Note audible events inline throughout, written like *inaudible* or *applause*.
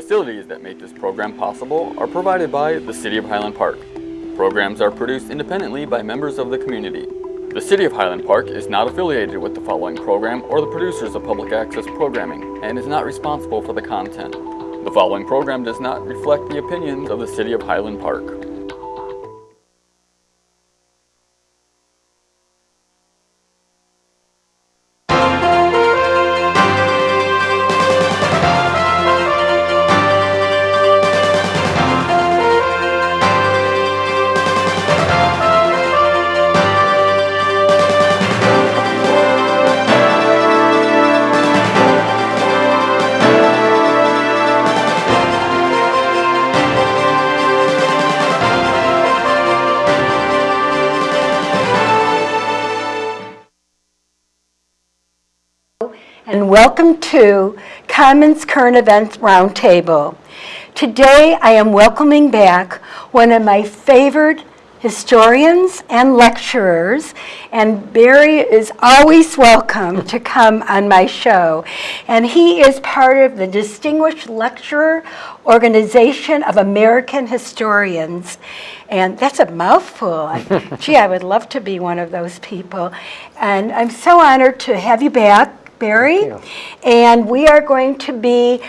The facilities that make this program possible are provided by the City of Highland Park. Programs are produced independently by members of the community. The City of Highland Park is not affiliated with the following program or the producers of public access programming and is not responsible for the content. The following program does not reflect the opinions of the City of Highland Park. Welcome to Commons Current Events Roundtable. Today I am welcoming back one of my favorite historians and lecturers, and Barry is always welcome to come on my show. And he is part of the Distinguished Lecturer Organization of American Historians. And that's a mouthful. *laughs* Gee, I would love to be one of those people. And I'm so honored to have you back, Barry. And we are going to be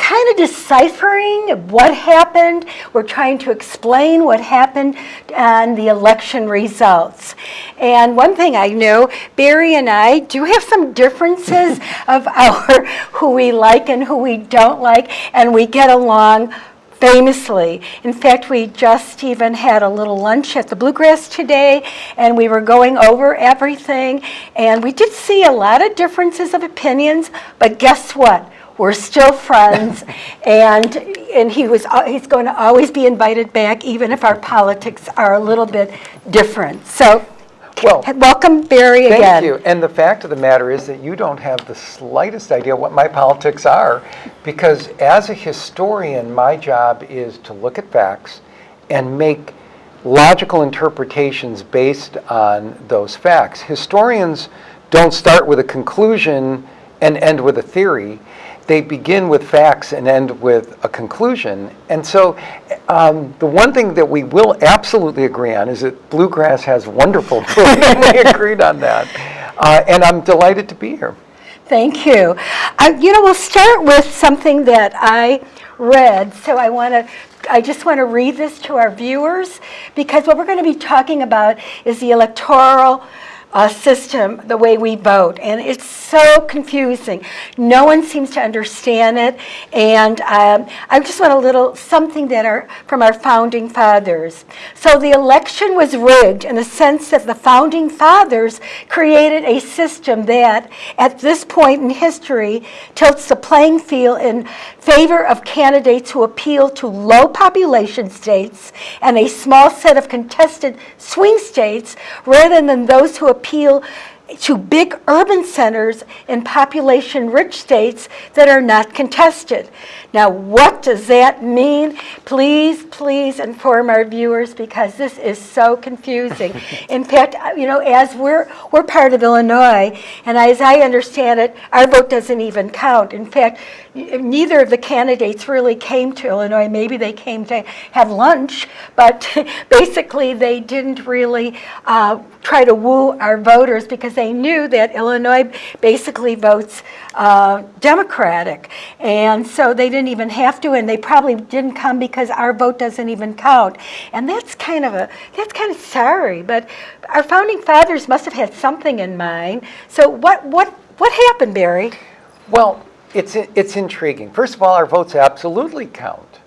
kind of deciphering what happened. We're trying to explain what happened and the election results. And one thing I know, Barry and I do have some differences *laughs* of our who we like and who we don't like, and we get along famously. In fact, we just even had a little lunch at the Bluegrass today, and we were going over everything, and we did see a lot of differences of opinions, but guess what? We're still friends, *laughs* and and he was uh, he's going to always be invited back, even if our politics are a little bit different. So, Well, welcome, Barry, again. Thank you. And the fact of the matter is that you don't have the slightest idea what my politics are, because as a historian, my job is to look at facts and make logical interpretations based on those facts. Historians don't start with a conclusion and end with a theory. They begin with facts and end with a conclusion. And so um, the one thing that we will absolutely agree on is that bluegrass has wonderful *laughs* food. and *laughs* we agreed on that. Uh, and I'm delighted to be here. Thank you. Uh, you know, we'll start with something that I read. So I want to, I just want to read this to our viewers because what we're going to be talking about is the electoral uh, system, the way we vote, and it's so confusing. No one seems to understand it, and um, I just want a little something that are from our founding fathers. So the election was rigged in the sense that the founding fathers created a system that, at this point in history, tilts the playing field in favor of candidates who appeal to low population states and a small set of contested swing states rather than those who appeal appeal to big urban centers in population rich states that are not contested. Now, what does that mean? Please, please inform our viewers because this is so confusing. *laughs* In fact, you know, as we're, we're part of Illinois, and as I understand it, our vote doesn't even count. In fact, neither of the candidates really came to Illinois. Maybe they came to have lunch, but *laughs* basically they didn't really uh, try to woo our voters because they knew that Illinois basically votes uh, Democratic. And so they didn't even have to, and they probably didn't come because our vote doesn't even count. And that's kind of a, that's kind of sorry, but our founding fathers must have had something in mind. So what, what, what happened, Barry? Well, it's, it's intriguing. First of all, our votes absolutely count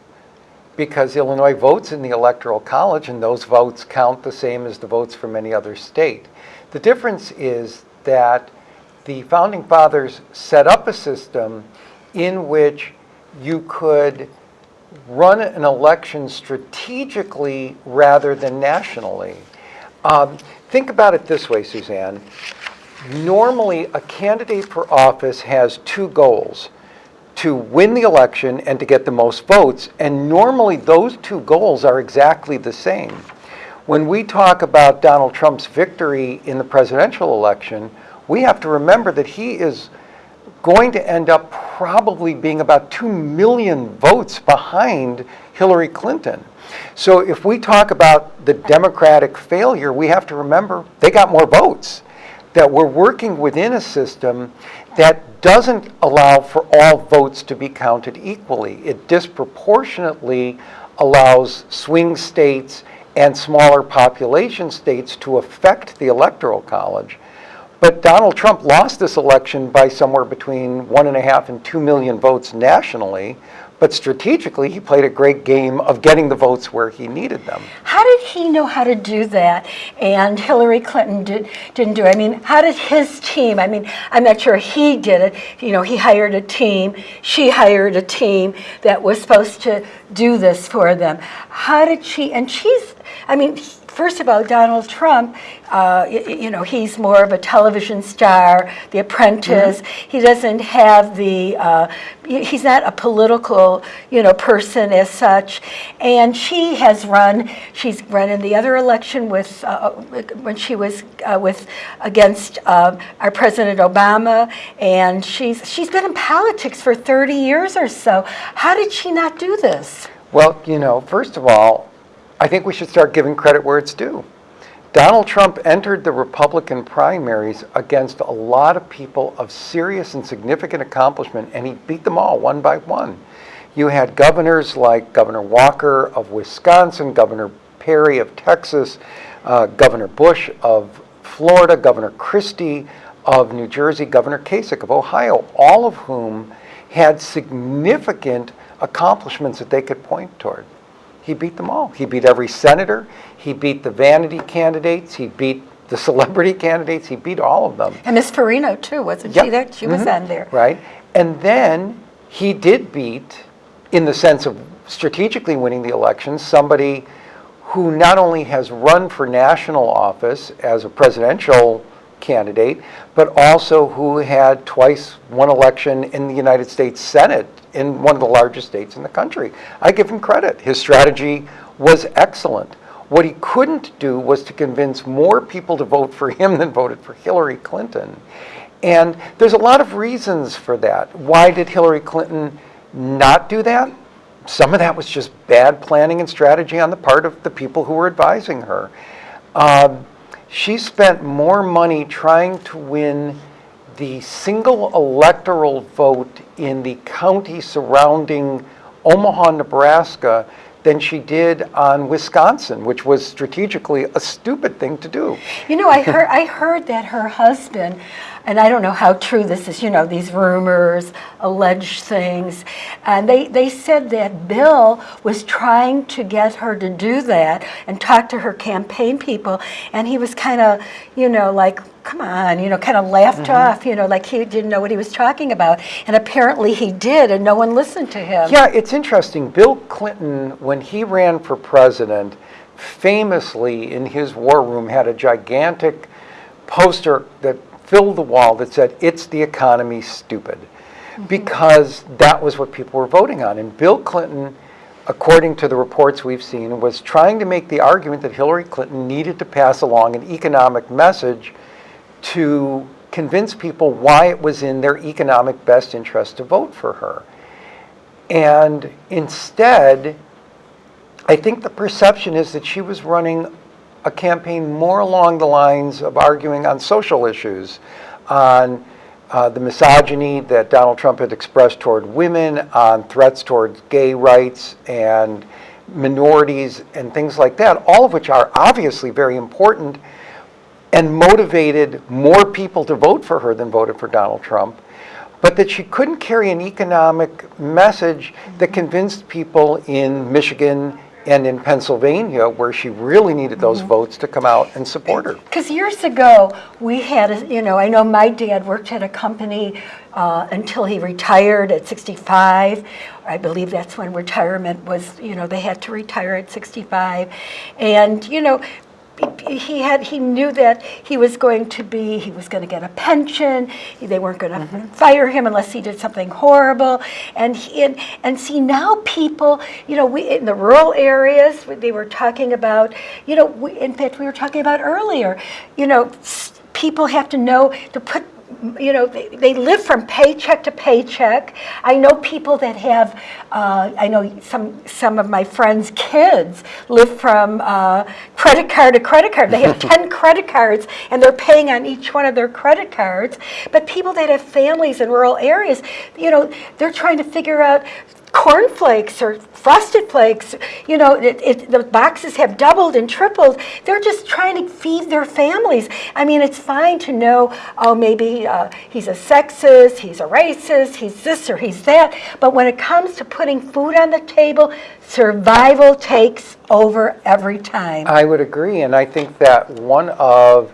because Illinois votes in the Electoral College and those votes count the same as the votes from any other state. The difference is that the Founding Fathers set up a system in which you could run an election strategically rather than nationally. Um, think about it this way, Suzanne. Normally, a candidate for office has two goals to win the election and to get the most votes. And normally, those two goals are exactly the same. When we talk about Donald Trump's victory in the presidential election, we have to remember that he is going to end up probably being about 2 million votes behind Hillary Clinton. So if we talk about the Democratic failure, we have to remember they got more votes. That we're working within a system that doesn't allow for all votes to be counted equally. It disproportionately allows swing states and smaller population states to affect the Electoral College. But Donald Trump lost this election by somewhere between one and a half and two million votes nationally. But strategically, he played a great game of getting the votes where he needed them. How did he know how to do that? And Hillary Clinton did, didn't do it. I mean, how did his team, I mean, I'm not sure he did it. You know, he hired a team, she hired a team that was supposed to do this for them. How did she, and she's, I mean, first of all, Donald Trump, uh, y- y- you know, he's more of a television star, The Apprentice. He doesn't have the, uh, he's not a political, you know, person as such. And she has run, she's run in the other election with, uh, when she was uh, with, against uh, our President Obama. And she's, she's been in politics for 30 years or so. How did she not do this? Well, you know, first of all, I think we should start giving credit where it's due. Donald Trump entered the Republican primaries against a lot of people of serious and significant accomplishment, and he beat them all one by one. You had governors like Governor Walker of Wisconsin, Governor Perry of Texas, uh, Governor Bush of Florida, Governor Christie of New Jersey, Governor Kasich of Ohio, all of whom had significant accomplishments that they could point toward. He beat them all. He beat every senator. He beat the vanity candidates. He beat the *laughs* celebrity candidates. He beat all of them. And Miss Fiorina, too, wasn't Yep. she there? She was Mhm. on there. Right. And then he did beat, in the sense of strategically winning the election, somebody who not only has run for national office as a presidential candidate, but also who had twice won election in the United States Senate in one of the largest states in the country. I give him credit. His strategy was excellent. What he couldn't do was to convince more people to vote for him than voted for Hillary Clinton. And there's a lot of reasons for that. Why did Hillary Clinton not do that? Some of that was just bad planning and strategy on the part of the people who were advising her. Um, she spent more money trying to win the single electoral vote in the county surrounding Omaha, Nebraska, than she did on Wisconsin, which was strategically a stupid thing to do. You know, I heard I heard that her husband, and I don't know how true this is. You know, these rumors, alleged things, and they they said that Bill was trying to get her to do that and talk to her campaign people, and he was kind of, you know, like. Come on, you know, kind of laughed mm-hmm. off, you know, like he didn't know what he was talking about. And apparently he did, and no one listened to him. Yeah, it's interesting. Bill Clinton, when he ran for president, famously in his war room had a gigantic poster that filled the wall that said, It's the economy, stupid. Mm-hmm. Because that was what people were voting on. And Bill Clinton, according to the reports we've seen, was trying to make the argument that Hillary Clinton needed to pass along an economic message to convince people why it was in their economic best interest to vote for her. And instead, I think the perception is that she was running a campaign more along the lines of arguing on social issues, on uh, the misogyny that Donald Trump had expressed toward women, on threats toward gay rights and minorities and things like that, all of which are obviously very important and motivated more people to vote for her than voted for Donald Trump, but that she couldn't carry an economic message that convinced people in Michigan and in Pennsylvania, where she really needed those votes to come out and support her. Because years ago, we had, a, you know, I know my dad worked at a company uh, until he retired at 65. I believe that's when retirement was, you know, they had to retire at 65. And, you know, he had he knew that he was going to be he was going to get a pension. They weren't going to mm-hmm. fire him unless he did something horrible. And he, and and see now people you know we in the rural areas they were talking about you know we, in fact we were talking about earlier you know people have to know to put you know, they, they live from paycheck to paycheck. I know people that have, uh, I know some, some of my friends' kids live from uh, credit card to credit card. They have *laughs* 10 credit cards and they're paying on each one of their credit cards. But people that have families in rural areas, you know, they're trying to figure out cornflakes or frosted flakes, you know, it, it, the boxes have doubled and tripled. They're just trying to feed their families. I mean, it's fine to know, oh, maybe uh, he's a sexist, he's a racist, he's this or he's that. But when it comes to putting food on the table, survival takes over every time. I would agree, and I think that one of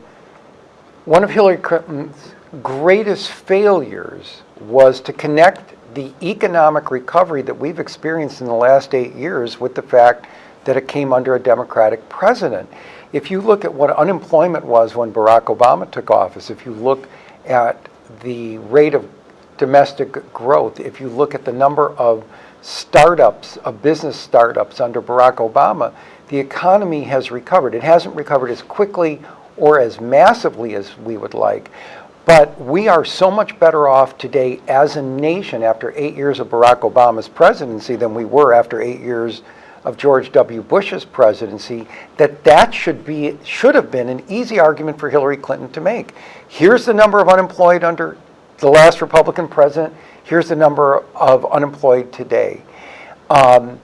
one of Hillary Clinton's greatest failures was to connect the economic recovery that we've experienced in the last eight years with the fact that it came under a Democratic president. If you look at what unemployment was when Barack Obama took office, if you look at the rate of domestic growth, if you look at the number of startups, of business startups under Barack Obama, the economy has recovered. It hasn't recovered as quickly or as massively as we would like, but we are so much better off today as a nation after eight years of Barack Obama's presidency than we were after eight years of George W. Bush's presidency, that that should be should have been an easy argument for Hillary Clinton to make. Here's the number of unemployed under the last Republican president. Here's the number of unemployed today. Um,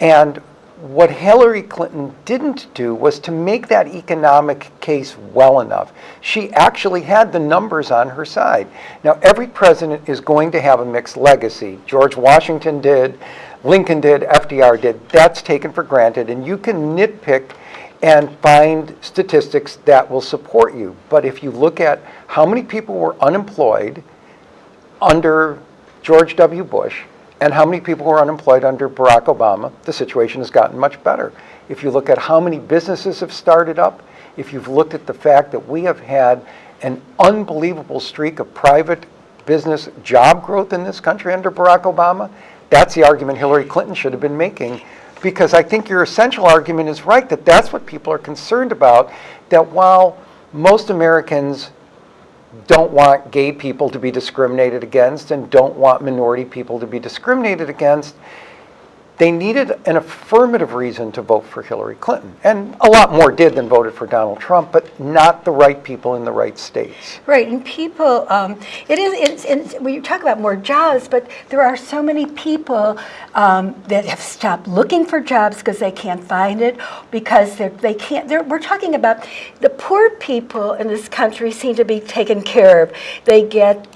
and what Hillary Clinton didn't do was to make that economic case well enough. She actually had the numbers on her side. Now, every president is going to have a mixed legacy. George Washington did, Lincoln did, FDR did. That's taken for granted, and you can nitpick and find statistics that will support you. But if you look at how many people were unemployed under George W. Bush, and how many people were unemployed under Barack Obama, the situation has gotten much better. If you look at how many businesses have started up, if you've looked at the fact that we have had an unbelievable streak of private business job growth in this country under Barack Obama, that's the argument Hillary Clinton should have been making. Because I think your essential argument is right, that that's what people are concerned about, that while most Americans don't want gay people to be discriminated against and don't want minority people to be discriminated against, they needed an affirmative reason to vote for Hillary Clinton. And a lot more did than voted for Donald Trump, but not the right people in the right states. Right, and people, um, it is, it's, it's, you talk about more jobs, but there are so many people um, that have stopped looking for jobs because they can't find it, because they're, they can't, they're, we're talking about the poor people in this country seem to be taken care of. They get,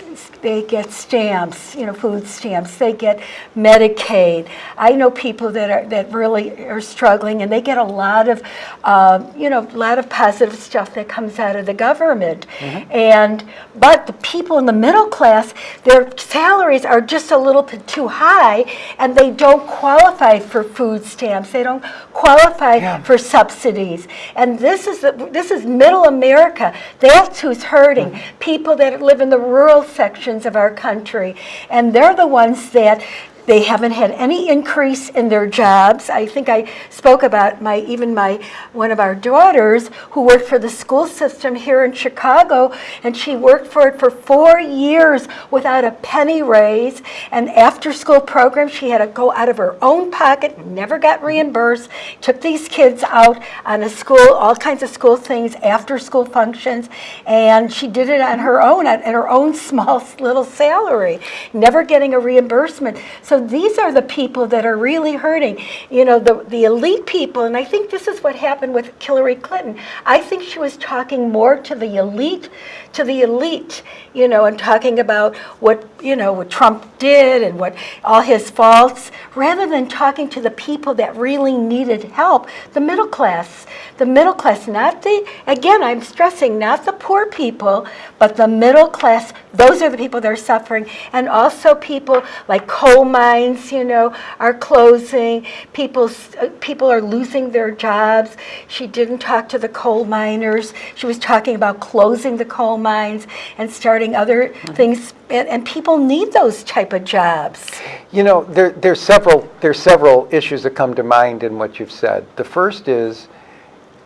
they get stamps, you know, food stamps, they get Medicaid. I know people that are, that really are struggling and they get a lot of, uh, you know, a lot of positive stuff that comes out of the government. And, but the people in the middle class, their salaries are just a little bit too high and they don't qualify for food stamps. They don't qualify Yeah. for subsidies. And this is, the, this is middle America. That's who's hurting. People that live in the rural sections of our country. And they're the ones that they haven't had any increase in their jobs. I think I spoke about my even my one of our daughters who worked for the school system here in Chicago, and she worked for it for four years without a penny raise. And after school program, she had to go out of her own pocket, never got reimbursed. Took these kids out on a school, all kinds of school things, after school functions, and she did it on her own, at, at her own *laughs* small little salary, never getting a reimbursement. So these are the people that are really hurting. You know, the, the elite people, and I think this is what happened with Hillary Clinton. I think she was talking more to the elite, to the elite, you know, and talking about what, you know, what Trump did and what all his faults, rather than talking to the people that really needed help, the middle class. The middle class, not the, again, I'm stressing, not the poor people, but the middle class. Those are the people that are suffering. And also people like coal mines, you know, are closing. People's, uh, people are losing their jobs. She didn't talk to the coal miners. She was talking about closing the coal mines and starting other things. And, and people need those type of jobs. You know, there, there's several there's several issues that come to mind in what you've said. The first is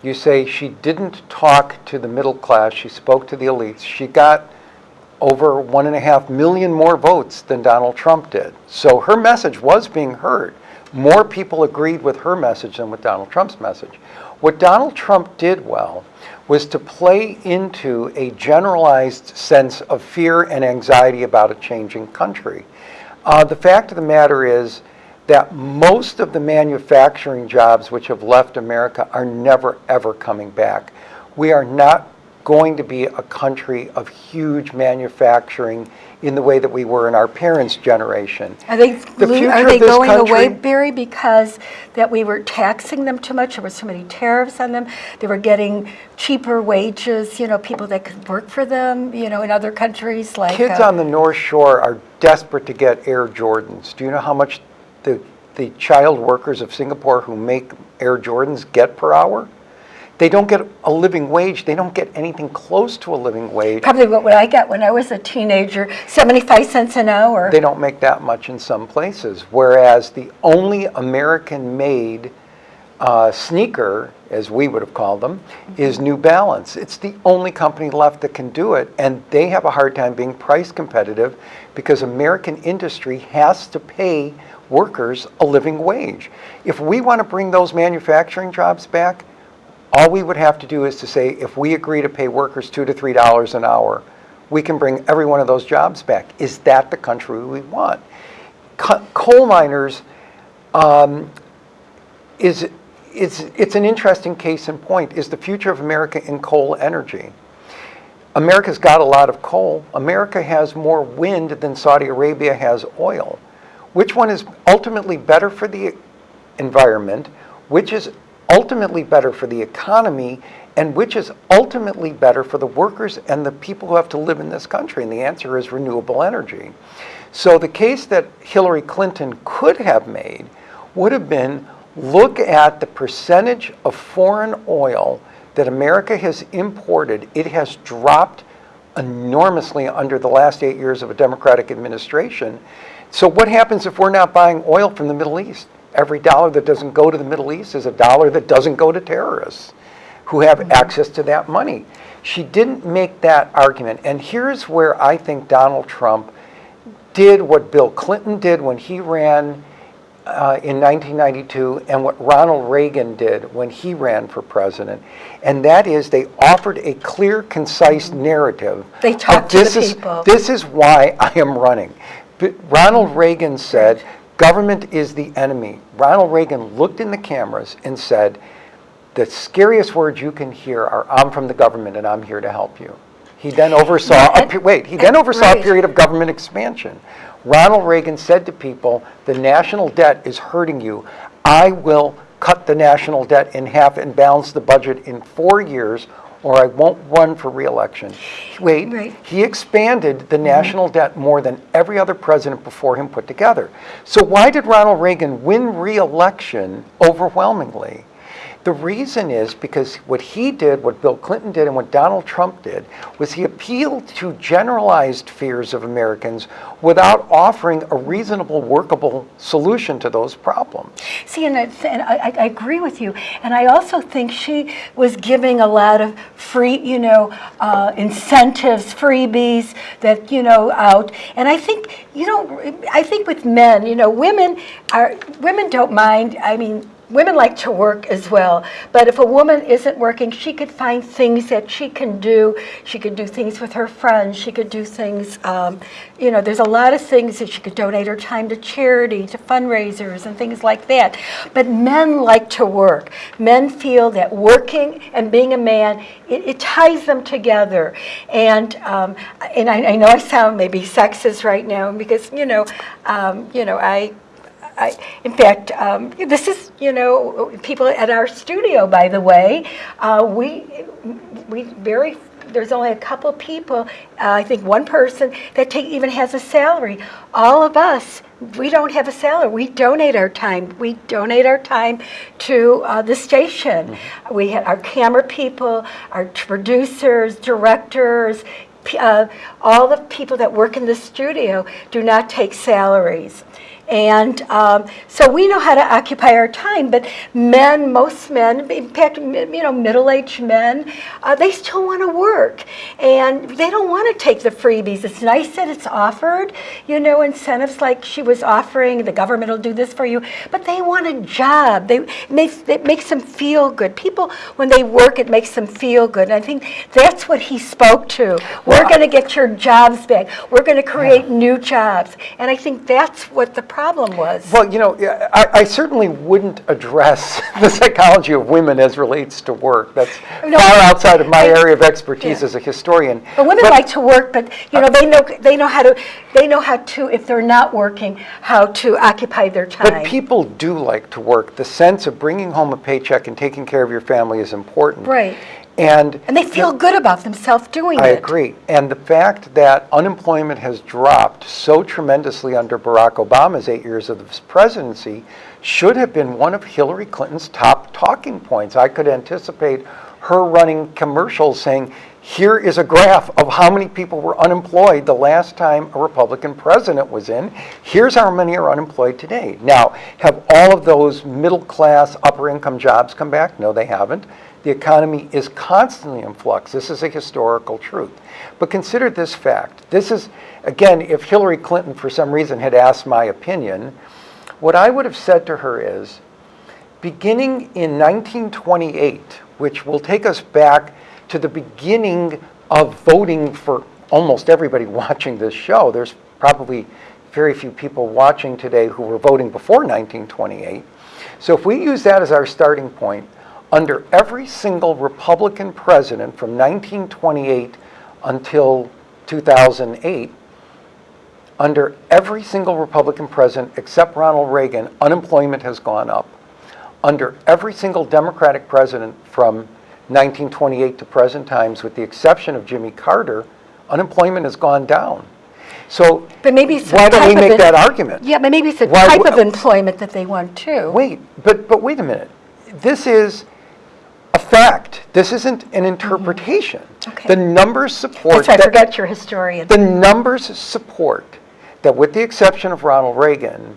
you say she didn't talk to the middle class, she spoke to the elites. She got over one and a half million more votes than Donald Trump did. So her message was being heard. More people agreed with her message than with Donald Trump's message. What Donald Trump did well was to play into a generalized sense of fear and anxiety about a changing country. Uh, the fact of the matter is that most of the manufacturing jobs which have left America are never ever coming back. We are not going to be a country of huge manufacturing in the way that we were in our parents' generation. Are they, The are of they this going away, country- Barry, because that we were taxing them too much? There were so many tariffs on them. They were getting cheaper wages, you know, people that could work for them, you know, in other countries like. Kids uh, on the North Shore are desperate to get Air Jordans. Do you know how much the, the child workers of Singapore who make Air Jordans get per hour? They don't get a living wage. They don't get anything close to a living wage. Probably what I got when I was a teenager, 75 cents an hour. They don't make that much in some places. Whereas the only American-made uh, sneaker, as we would have called them, is New Balance. It's the only company left that can do it, and they have a hard time being price competitive because American industry has to pay workers a living wage. If we want to bring those manufacturing jobs back, all we would have to do is to say, if we agree to pay workers two to three dollars an hour, we can bring every one of those jobs back. Is that the country we want? Co- coal miners um, is, is, it's an interesting case in point. Is the future of America in coal energy? America's got a lot of coal. America has more wind than Saudi Arabia has oil. Which one is ultimately better for the environment? Which is ultimately better for the economy? And which is ultimately better for the workers and the people who have to live in this country? And the answer is renewable energy. So the case that Hillary Clinton could have made would have been look at the percentage of foreign oil that America has imported. It has dropped enormously under the last eight years of a Democratic administration. So what happens if we're not buying oil from the Middle East? Every dollar that doesn't go to the Middle East is a dollar that doesn't go to terrorists who have access to that money. She didn't make that argument. And here's where I think Donald Trump did what Bill Clinton did when he ran uh, in 1992 and what Ronald Reagan did when he ran for president. And that is they offered a clear, concise narrative. They talked to the this is- people. This is why I am running. But Ronald Reagan said, government is the enemy. Ronald Reagan looked in the cameras and said, the scariest words you can hear are, I'm from the government and I'm here to help you. He then oversaw, a wait, he then oversaw a period of government expansion. Ronald Reagan said to people, the national debt is hurting you. I will cut the national debt in half and balance the budget in four years, or I won't run for reelection. Wait, Right. he expanded the mm-hmm. national debt more than every other president before him put together. So why did Ronald Reagan win reelection overwhelmingly? The reason is because what he did, what Bill Clinton did, and what Donald Trump did was he appealed to generalized fears of Americans without offering a reasonable, workable solution to those problems. See, and, I, and I, I agree with you. And I also think she was giving a lot of free, you know, uh, incentives, freebies that, you know, out. And I think, you know, I think with men, you know, women are, women don't mind. I mean, women like to work as well. But if a woman isn't working, she could find things that she can do. She could do things with her friends. She could do things, um, you know, there's a lot of things that she could donate her time to charity, to fundraisers, and things like that. But men like to work. Men feel that working and being a man, it, it ties them together. And um, and I, I know I sound maybe sexist right now because you know, um, you know, I I, in fact, um, this is, you know, people at our studio, by the way, uh, we, we very, there's only a couple people, uh, I think one person that take, even has a salary. All of us, we don't have a salary. We donate our time. We donate our time to uh, the station. We have our camera people, our producers, directors, uh, all the people that work in the studio do not take salaries. And um, so we know how to occupy our time, but men, most men, in fact, you know, middle-aged men, uh, they still want to work, and they don't want to take the freebies. It's nice that it's offered, you know, incentives like she was offering. The government will do this for you, but they want a job. They it makes it makes them feel good. People, when they work, it makes them feel good. And I think that's what he spoke to. We're going to get your jobs back. We're going to create new jobs, and I think that's what the problem was. Well, you know, I, I certainly wouldn't address *laughs* the psychology of women as relates to work. That's No, far outside of my I- area of expertise yeah. as a historian. But women But- like to work, but you know uh, they know they know how to they know how to if they're not working how to occupy their time. But people do like to work. The sense of bringing home a paycheck and taking care of your family is important. Right. And and they feel good about themselves doing I it. I agree. And the fact that unemployment has dropped so tremendously under Barack Obama's eight years of his presidency should have been one of Hillary Clinton's top talking points. I could anticipate her running commercials saying, here is a graph of how many people were unemployed the last time a Republican president was in. Here's how many are unemployed today. Now, have all of those middle class, upper income jobs come back? No, they haven't. The economy is constantly in flux. This is a historical truth. But consider this fact. This is, again, if Hillary Clinton for some reason had asked my opinion, what I would have said to her is, beginning in 1928, which will take us back to the beginning of voting for almost everybody *laughs* watching this show, there's probably very few people watching today who were voting before 1928. So if we use that as our starting point, under every single Republican president from 1928 until 2008, under every single Republican president except Ronald Reagan, unemployment has gone up. Under every single Democratic president from 1928 to present times, with the exception of Jimmy Carter, unemployment has gone down. So But maybe why don't we make that argument? Yeah, but maybe it's the Why type of employment that they want too. Wait, but, but wait a minute. This is a fact. This isn't an interpretation. Mm-hmm. Okay. The numbers support That's right, I forgot you're historian. The numbers support that with the exception of Ronald Reagan,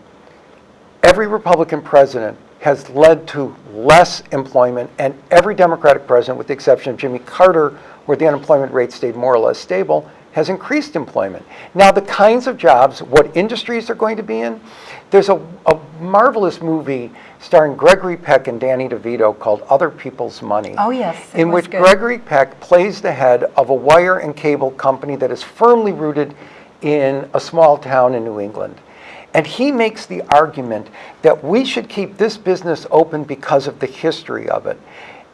every Republican president has led to less employment, and every Democratic president, with the exception of Jimmy Carter, where the unemployment rate stayed more or less stable, has increased employment. Now, the kinds of jobs, what industries they're going to be in, there's a, a marvelous movie starring Gregory Peck and Danny DeVito called Other People's Money. Oh, yes, In which good. Gregory Peck plays the head of a wire and cable company that is firmly rooted in a small town in New England. And he makes the argument that we should keep this business open because of the history of it.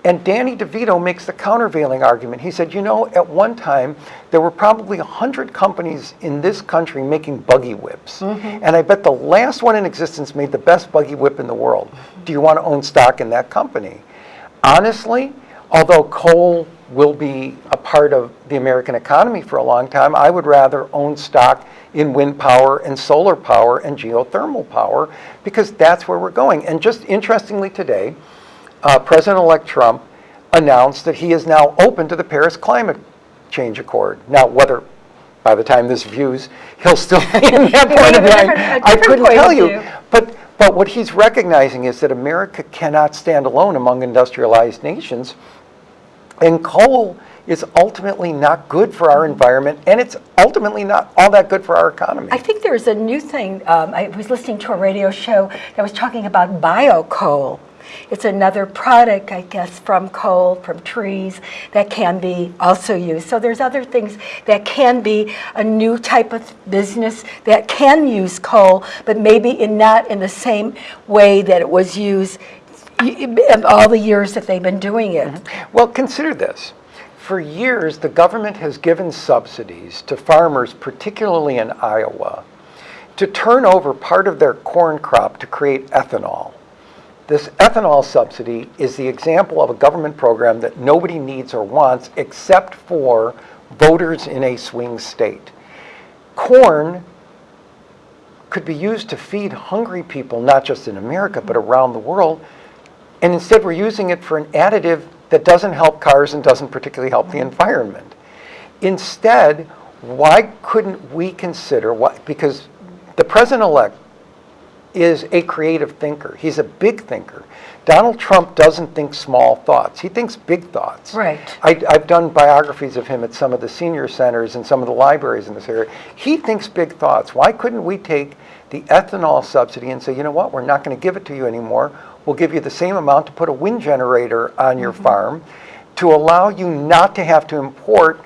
And Danny DeVito makes the countervailing argument. He said, you know, at one time, there were probably 100 companies in this country making buggy whips. Mm-hmm. And I bet the last one in existence made the best buggy whip in the world. Do you want to own stock in that company? Honestly, although coal will be a part of the American economy for a long time, I would rather own stock in wind power and solar power and geothermal power because that's where we're going. And just interestingly today, uh, President-elect Trump announced that he is now open to the Paris Climate Change Accord. Now, whether by the time this views, he'll still be in that point of have a mind, different- a I couldn't tell you. view. But, but what he's recognizing is that America cannot stand alone among industrialized nations. And coal is ultimately not good for our environment, and it's ultimately not all that good for our economy. I think there's a new thing. Um, I was listening to a radio show that was talking about biocoal. It's another product, I guess, from coal, from trees that can be also used. So there's other things that can be a new type of business that can use coal, but maybe in not in the same way that it was used all the years that they've been doing it. Mm-hmm. Well, consider this. For years, the government has given subsidies to farmers, particularly in Iowa, to turn over part of their corn crop to create ethanol. This ethanol subsidy is the example of a government program that nobody needs or wants except for voters in a swing state. Corn could be used to feed hungry people, not just in America, but around the world. And instead, we're using it for an additive that doesn't help cars and doesn't particularly help the environment. Instead, why couldn't we consider what, because the president elect is a creative thinker. He's a big thinker. Donald Trump doesn't think small thoughts. He thinks big thoughts. Right. I, I've done biographies of him at some of the senior centers and some of the libraries in this area. He thinks big thoughts. Why couldn't we take the ethanol subsidy and say, you know what, we're not going to give it to you anymore. We'll give you the same amount to put a wind generator on your mm-hmm. farm to allow you not to have to import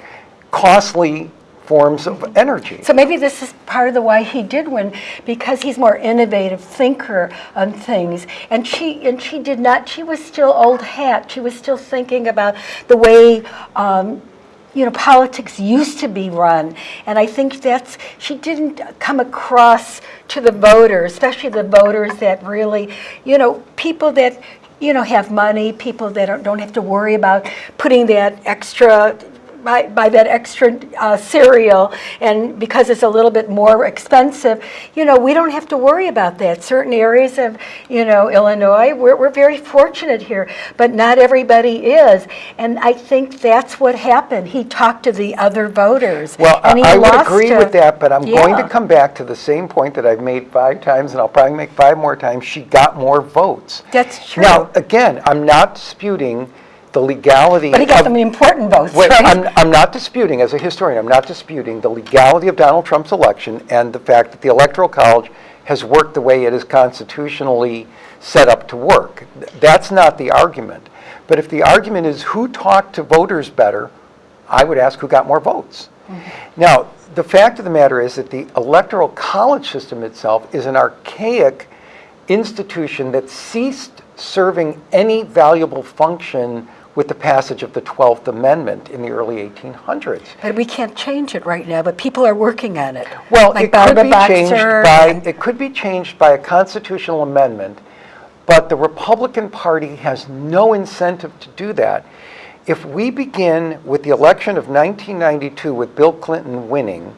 costly forms of energy. So maybe this is part of the why he did win, because he's more innovative thinker on things. And she and she did not. She was still old hat. She was still thinking about the way. Um, you know, politics used to be run, and I think that's she didn't come across to the voters, especially the voters that really, you know, people that you know have money, people that don't, don't have to worry about putting that extra buy, buy that extra uh, cereal and because it's a little bit more expensive, you know, we don't have to worry about that. Certain areas of, you know, Illinois, we're, we're very fortunate here, but not everybody is. And I think that's what happened. He talked to the other voters. Well, I I would agree to- with that, but I'm going to come back to the same point that I've made five times, and I'll probably make five more times. She got more votes. That's true. Now, again, I'm not disputing the legality But he got of- some important votes, Wait, right? I'm, I'm not disputing, as a historian, I'm not disputing the legality of Donald Trump's election and the fact that the Electoral College has worked the way it is constitutionally set up to work. That's not the argument. But if the argument is who talked to voters better, I would ask who got more votes. Mm-hmm. Now, the fact of the matter is that the Electoral College system itself is an archaic institution that ceased serving any valuable function with the passage of the 12th Amendment in the early 1800s. But we can't change it right now, but people are working on it. Well, Like it could be changed by, it could be changed by a constitutional amendment, but the Republican Party has no incentive to do that. If we begin with the election of 1992 with Bill Clinton winning,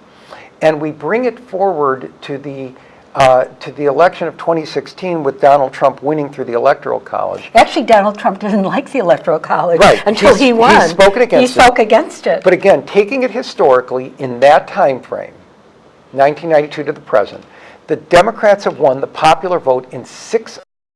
and we bring it forward to the, uh, to the election of 2016 with Donald Trump winning through the Electoral College, Actually, Donald Trump didn't *laughs* like the Electoral College Right. until He's- he won. spoken against He it. spoke against it. But again, taking it historically in that time frame, 1992 to the present, the Democrats have won the popular vote in six